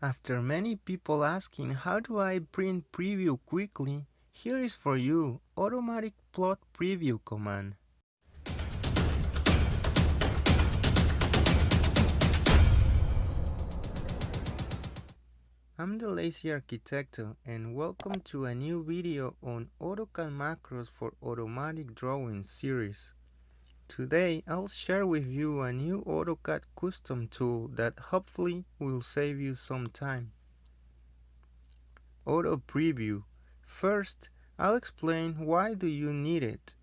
After many people asking how do I print preview quickly, here is for you automatic plot preview command. I'm the Lazy Arquitecto and welcome to a new video on AutoCAD macros for automatic drawing series. Today I'll share with you a new AutoCAD custom tool that hopefully will save you some time. Auto Preview. First, I'll explain why do you need it.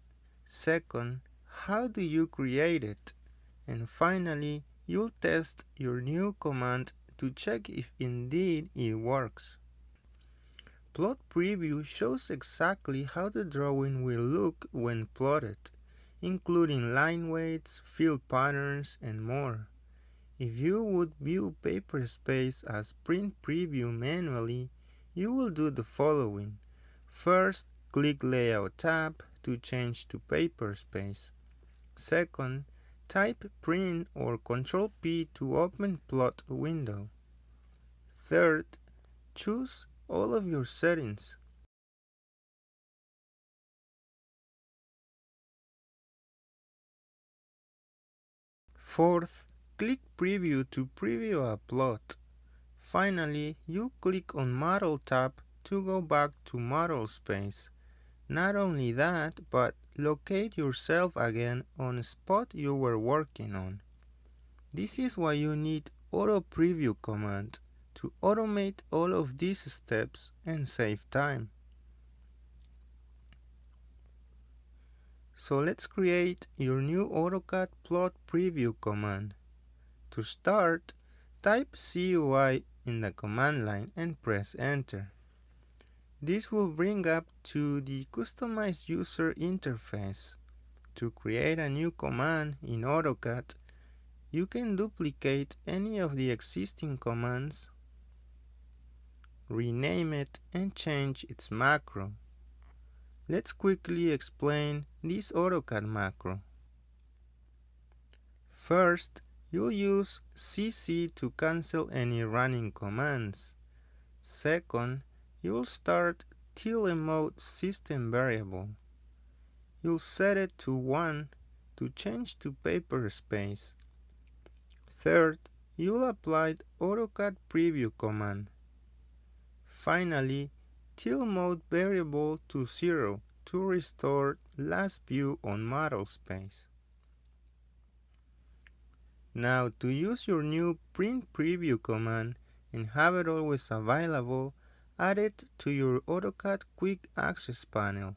Second, how do you create it? And finally, you'll test your new command to check if indeed it works. Plot Preview shows exactly how the drawing will look when plotted including line weights, fill patterns, and more. If you would view paper space as print preview manually, you will do the following. First, click Layout tab to change to paper space. Second, type Print or Ctrl P to open plot window. Third, choose all of your settings. Fourth, click Preview to preview a plot. Finally, you click on Model tab to go back to model space. Not only that, but locate yourself again on the spot you were working on. This is why you need Auto Preview command to automate all of these steps and save time. So let's create your new AutoCAD plot preview command. To start, type CUI in the command line and press enter. This will bring up to the customized user interface. To create a new command in AutoCAD, you can duplicate any of the existing commands, rename it and change its macro. Let's quickly explain this AutoCAD macro. First, you'll use CC to cancel any running commands. Second, you'll start tilde system variable. You'll set it to 1 to change to paper space. Third, you'll apply the AutoCAD preview command. Finally, tilemode variable to 0 to restore last view on model space. Now to use your new print preview command and have it always available, add it to your AutoCAD quick access panel.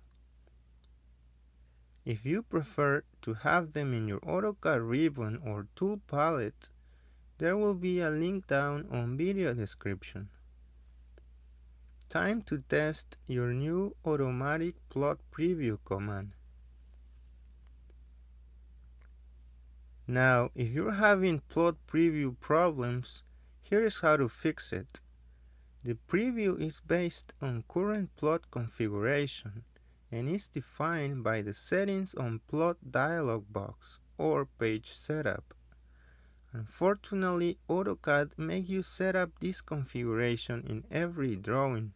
If you prefer to have them in your AutoCAD ribbon or tool palette, there will be a link down on video description. Time to test your new automatic plot preview command. Now, if you're having plot preview problems, here is how to fix it. The preview is based on current plot configuration and is defined by the settings on plot dialog box or page setup. Unfortunately, AutoCAD makes you set up this configuration in every drawing.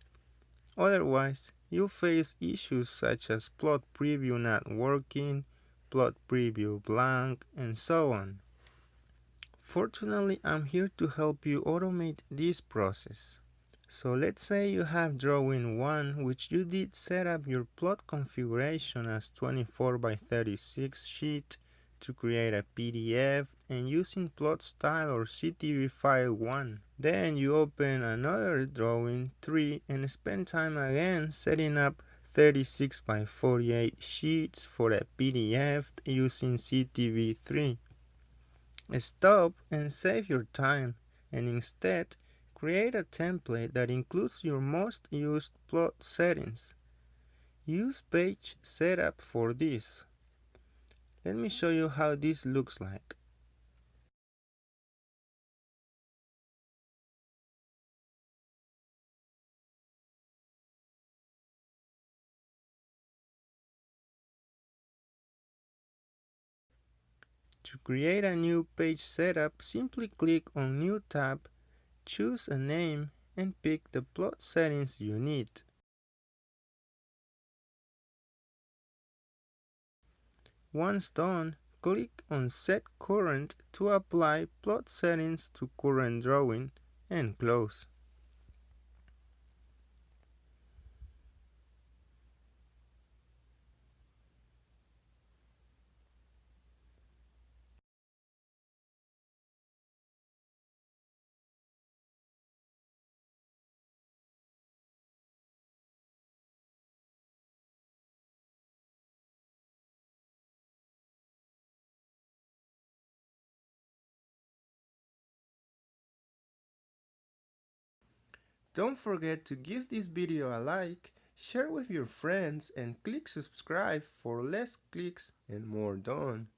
Otherwise, you'll face issues such as plot preview not working, plot preview blank, and so on. Fortunately, I'm here to help you automate this process. So let's say you have drawing 1 which you did set up your plot configuration as 24 by 36 sheet to create a PDF and using plot style or CTB file 1. Then you open another drawing 3 and spend time again setting up 36 by 48 sheets for a PDF using CTB3. Stop and save your time and instead create a template that includes your most used plot settings. Use page setup for this. Let me show you how this looks like. To create a new page setup, simply click on New tab, choose a name and pick the plot settings you need. Once done, click on Set Current to apply plot settings to current drawing and close. Don't forget to give this video a like, share with your friends and click subscribe for less clicks and more done.